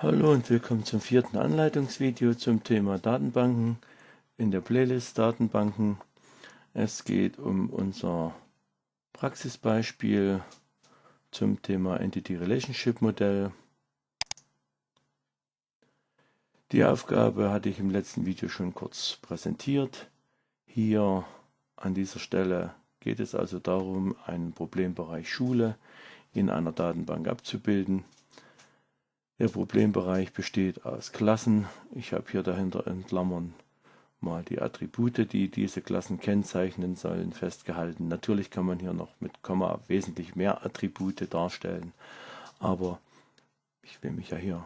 Hallo und willkommen zum vierten Anleitungsvideo zum Thema Datenbanken in der Playlist Datenbanken. Es geht um unser Praxisbeispiel zum Thema Entity Relationship Modell. Die Aufgabe hatte ich im letzten Video schon kurz präsentiert. Hier an dieser Stelle geht es also darum, einen Problembereich Schule in einer Datenbank abzubilden. Der Problembereich besteht aus Klassen. Ich habe hier dahinter in Klammern mal die Attribute, die diese Klassen kennzeichnen sollen, festgehalten. Natürlich kann man hier noch mit Komma wesentlich mehr Attribute darstellen, aber ich will mich ja hier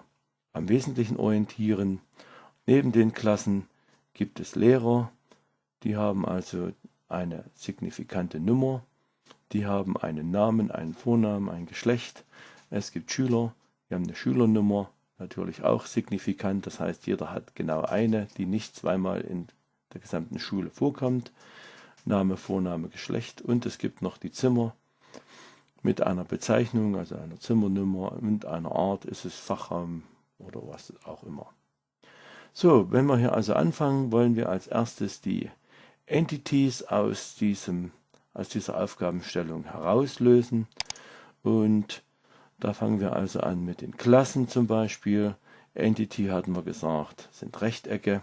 am Wesentlichen orientieren. Neben den Klassen gibt es Lehrer, die haben also eine signifikante Nummer, die haben einen Namen, einen Vornamen, ein Geschlecht. Es gibt Schüler, wir haben eine Schülernummer, natürlich auch signifikant. Das heißt, jeder hat genau eine, die nicht zweimal in der gesamten Schule vorkommt. Name, Vorname, Geschlecht. Und es gibt noch die Zimmer mit einer Bezeichnung, also einer Zimmernummer und einer Art. Ist es Fachraum oder was auch immer. So, wenn wir hier also anfangen, wollen wir als erstes die Entities aus, diesem, aus dieser Aufgabenstellung herauslösen und da fangen wir also an mit den Klassen zum Beispiel. Entity hatten wir gesagt, sind Rechtecke.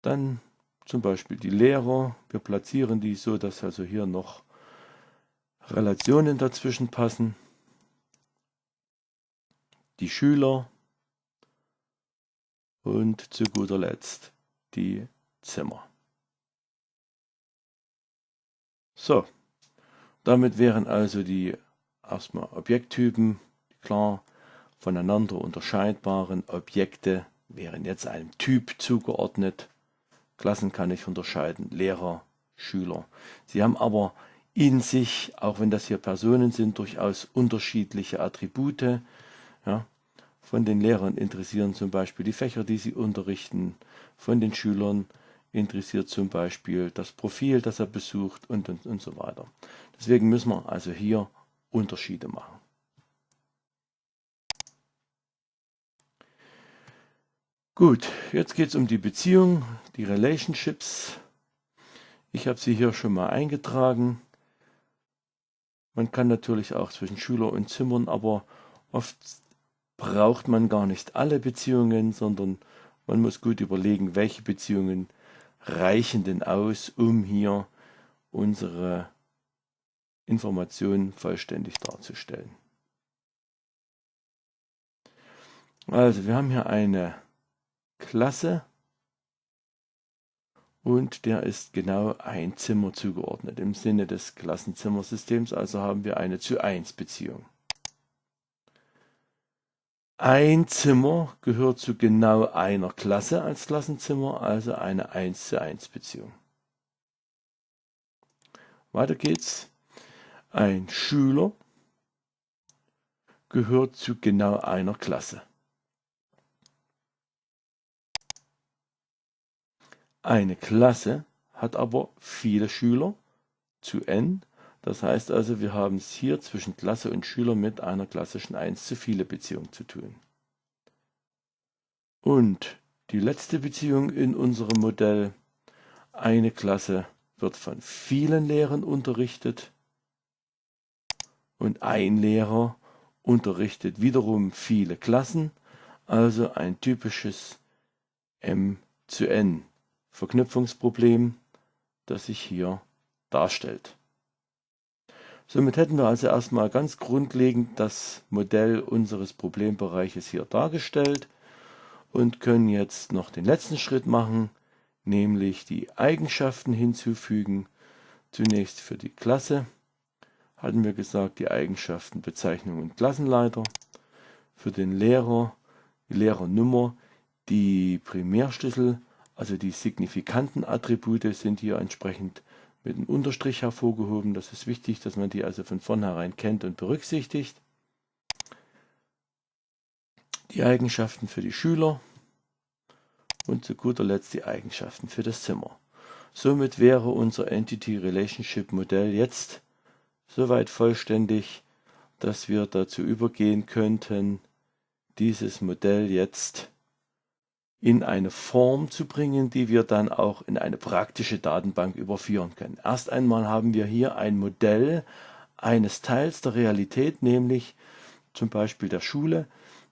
Dann zum Beispiel die Lehrer. Wir platzieren die so, dass also hier noch Relationen dazwischen passen. Die Schüler und zu guter Letzt die Zimmer. So, damit wären also die erstmal Objekttypen klar voneinander unterscheidbaren Objekte wären jetzt einem Typ zugeordnet. Klassen kann ich unterscheiden, Lehrer, Schüler. Sie haben aber in sich, auch wenn das hier Personen sind, durchaus unterschiedliche Attribute. Ja. Von den Lehrern interessieren zum Beispiel die Fächer, die sie unterrichten, von den Schülern interessiert zum Beispiel das Profil, das er besucht und, und, und so weiter. Deswegen müssen wir also hier Unterschiede machen. Gut, jetzt geht es um die Beziehung, die Relationships. Ich habe sie hier schon mal eingetragen. Man kann natürlich auch zwischen Schüler und Zimmern, aber oft braucht man gar nicht alle Beziehungen, sondern man muss gut überlegen, welche Beziehungen reichen denn aus, um hier unsere Informationen vollständig darzustellen. Also wir haben hier eine Klasse und der ist genau ein Zimmer zugeordnet im Sinne des Klassenzimmersystems, also haben wir eine zu 1 Beziehung. Ein Zimmer gehört zu genau einer Klasse als Klassenzimmer, also eine 1 zu 1 Beziehung. Weiter geht's. Ein Schüler gehört zu genau einer Klasse. Eine Klasse hat aber viele Schüler zu n. Das heißt also, wir haben es hier zwischen Klasse und Schüler mit einer klassischen 1 zu viele Beziehung zu tun. Und die letzte Beziehung in unserem Modell, eine Klasse wird von vielen Lehrern unterrichtet und ein Lehrer unterrichtet wiederum viele Klassen, also ein typisches M zu N Verknüpfungsproblem, das sich hier darstellt. Somit hätten wir also erstmal ganz grundlegend das Modell unseres Problembereiches hier dargestellt und können jetzt noch den letzten Schritt machen, nämlich die Eigenschaften hinzufügen. Zunächst für die Klasse hatten wir gesagt, die Eigenschaften Bezeichnung und Klassenleiter. Für den Lehrer die Lehrernummer, die Primärschlüssel, also die signifikanten Attribute sind hier entsprechend mit einem Unterstrich hervorgehoben. Das ist wichtig, dass man die also von vornherein kennt und berücksichtigt. Die Eigenschaften für die Schüler und zu guter Letzt die Eigenschaften für das Zimmer. Somit wäre unser Entity Relationship Modell jetzt soweit vollständig, dass wir dazu übergehen könnten, dieses Modell jetzt in eine Form zu bringen, die wir dann auch in eine praktische Datenbank überführen können. Erst einmal haben wir hier ein Modell eines Teils der Realität, nämlich zum Beispiel der Schule,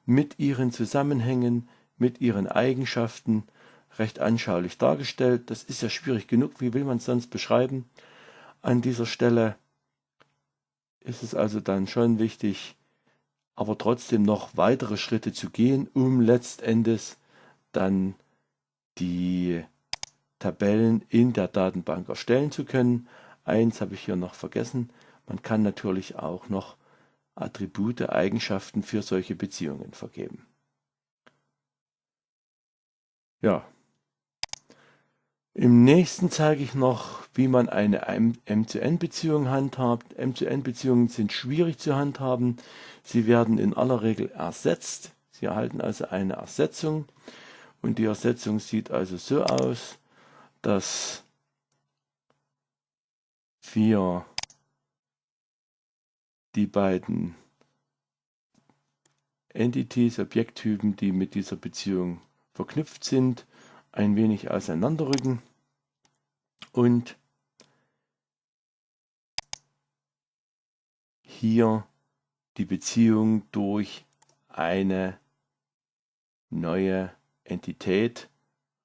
mit ihren Zusammenhängen, mit ihren Eigenschaften recht anschaulich dargestellt. Das ist ja schwierig genug, wie will man es sonst beschreiben? An dieser Stelle ist es also dann schon wichtig, aber trotzdem noch weitere Schritte zu gehen, um letztendlich dann die Tabellen in der Datenbank erstellen zu können. Eins habe ich hier noch vergessen. Man kann natürlich auch noch Attribute, Eigenschaften für solche Beziehungen vergeben. Ja. Im nächsten zeige ich noch, wie man eine M-zu-N-Beziehung handhabt. M-zu-N-Beziehungen sind schwierig zu handhaben. Sie werden in aller Regel ersetzt. Sie erhalten also eine Ersetzung. Und die Ersetzung sieht also so aus, dass wir die beiden Entities, Objekttypen, die mit dieser Beziehung verknüpft sind, ein wenig auseinanderrücken und hier die Beziehung durch eine neue Entität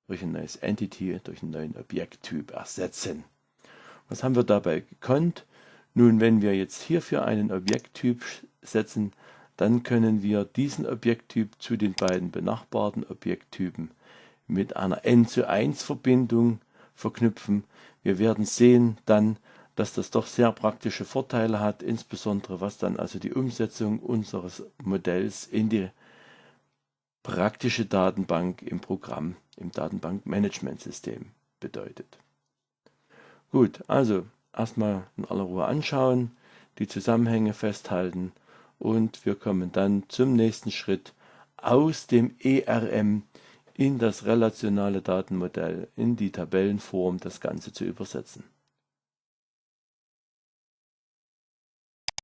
durch ein neues Entity, durch einen neuen Objekttyp ersetzen. Was haben wir dabei gekonnt? Nun, wenn wir jetzt hierfür einen Objekttyp setzen, dann können wir diesen Objekttyp zu den beiden benachbarten Objekttypen mit einer n zu 1 Verbindung verknüpfen. Wir werden sehen dann, dass das doch sehr praktische Vorteile hat, insbesondere was dann also die Umsetzung unseres Modells in die praktische Datenbank im Programm, im Datenbankmanagementsystem bedeutet. Gut, also erstmal in aller Ruhe anschauen, die Zusammenhänge festhalten und wir kommen dann zum nächsten Schritt aus dem ERM in das relationale Datenmodell, in die Tabellenform das Ganze zu übersetzen.